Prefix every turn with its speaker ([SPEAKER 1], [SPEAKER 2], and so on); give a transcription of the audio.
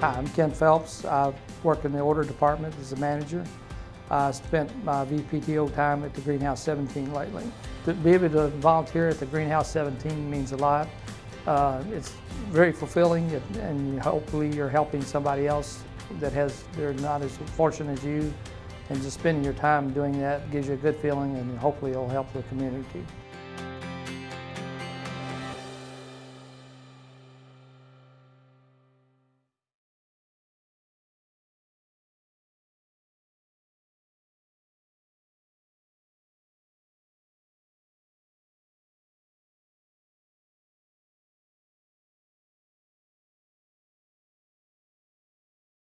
[SPEAKER 1] Hi, I'm Ken Phelps. I work in the order department as a manager. I spent my VPTO time at the Greenhouse 17 lately. To be able to volunteer at the Greenhouse 17 means a lot. Uh, it's very fulfilling and- and hopefully you're helping somebody else that has, they're not as fortunate as you. And just spending your time doing that gives you a good feeling and hopefully it'll help the community.